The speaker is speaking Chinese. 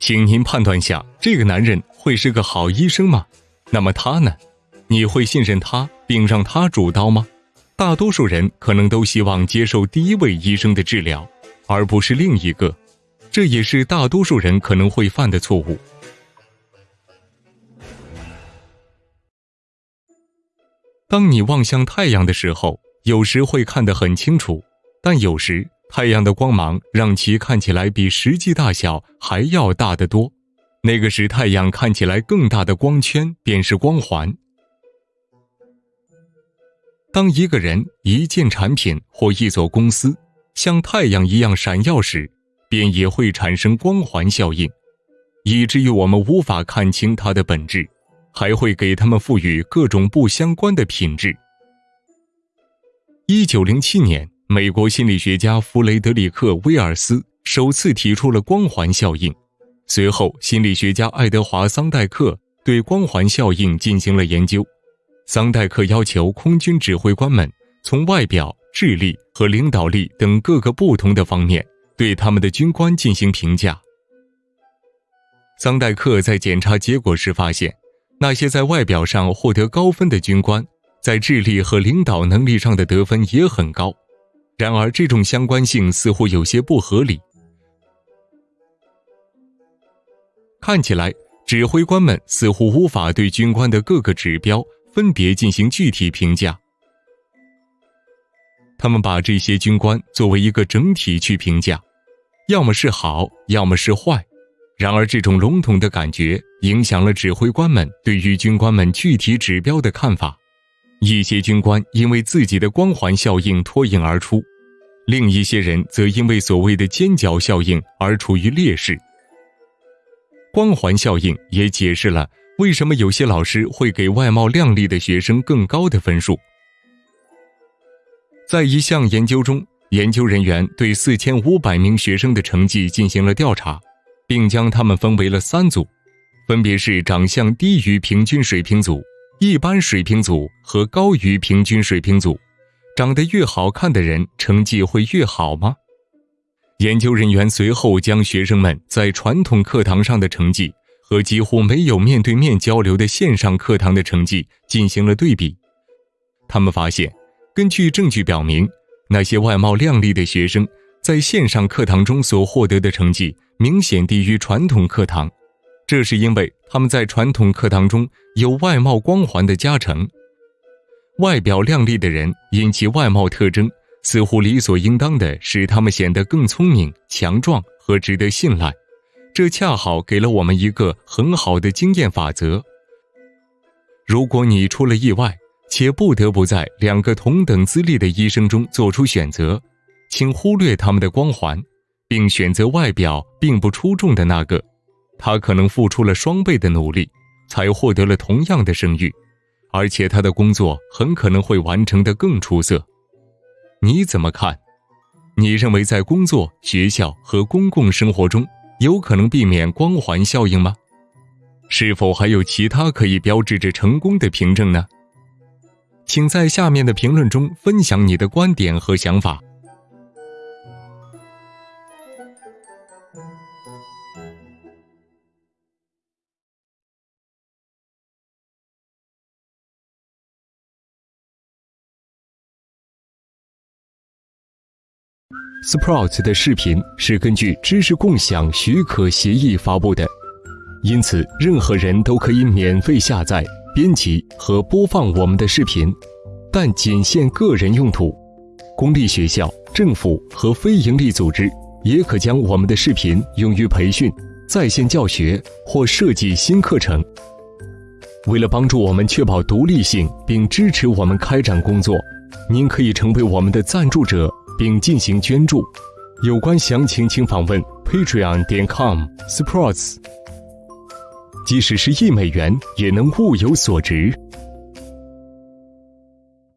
请您判断下，这个男人会是个好医生吗？那么他呢？你会信任他，并让他主刀吗？大多数人可能都希望接受第一位医生的治疗，而不是另一个，这也是大多数人可能会犯的错误。当你望向太阳的时候，有时会看得很清楚，但有时太阳的光芒让其看起来比实际大小还要大得多。那个使太阳看起来更大的光圈便是光环。当一个人、一件产品或一所公司像太阳一样闪耀时，便也会产生光环效应，以至于我们无法看清它的本质，还会给它们赋予各种不相关的品质。一九零七年，美国心理学家弗雷德里克·威尔斯首次提出了光环效应，随后心理学家爱德华·桑代克对光环效应进行了研究。桑代克要求空军指挥官们从外表、智力和领导力等各个不同的方面对他们的军官进行评价。桑代克在检查结果时发现，那些在外表上获得高分的军官，在智力和领导能力上的得分也很高。然而，这种相关性似乎有些不合理。看起来，指挥官们似乎无法对军官的各个指标。分别进行具体评价，他们把这些军官作为一个整体去评价，要么是好，要么是坏。然而，这种笼统的感觉影响了指挥官们对于军官们具体指标的看法。一些军官因为自己的光环效应脱颖而出，另一些人则因为所谓的尖角效应而处于劣势。光环效应也解释了。为什么有些老师会给外貌靓丽的学生更高的分数？在一项研究中，研究人员对四千五百名学生的成绩进行了调查，并将他们分为了三组，分别是长相低于平均水平组、一般水平组和高于平均水平组。长得越好看的人，成绩会越好吗？研究人员随后将学生们在传统课堂上的成绩。和几乎没有面对面交流的线上课堂的成绩进行了对比，他们发现，根据证据表明，那些外貌靓丽的学生在线上课堂中所获得的成绩明显低于传统课堂。这是因为他们在传统课堂中有外貌光环的加成。外表靓丽的人因其外貌特征，似乎理所应当的使他们显得更聪明、强壮和值得信赖。这恰好给了我们一个很好的经验法则：如果你出了意外，且不得不在两个同等资历的医生中做出选择，请忽略他们的光环，并选择外表并不出众的那个。他可能付出了双倍的努力，才获得了同样的声誉，而且他的工作很可能会完成的更出色。你怎么看？你认为在工作、学校和公共生活中？有可能避免光环效应吗？是否还有其他可以标志着成功的凭证呢？请在下面的评论中分享你的观点和想法。Sprout 的视频是根据知识共享许可协议发布的，因此任何人都可以免费下载、编辑和播放我们的视频，但仅限个人用途。公立学校、政府和非营利组织也可将我们的视频用于培训、在线教学或设计新课程。为了帮助我们确保独立性并支持我们开展工作，您可以成为我们的赞助者。并进行捐助，有关详情请访问 patreon 点 com sports。即使是一美元，也能物有所值。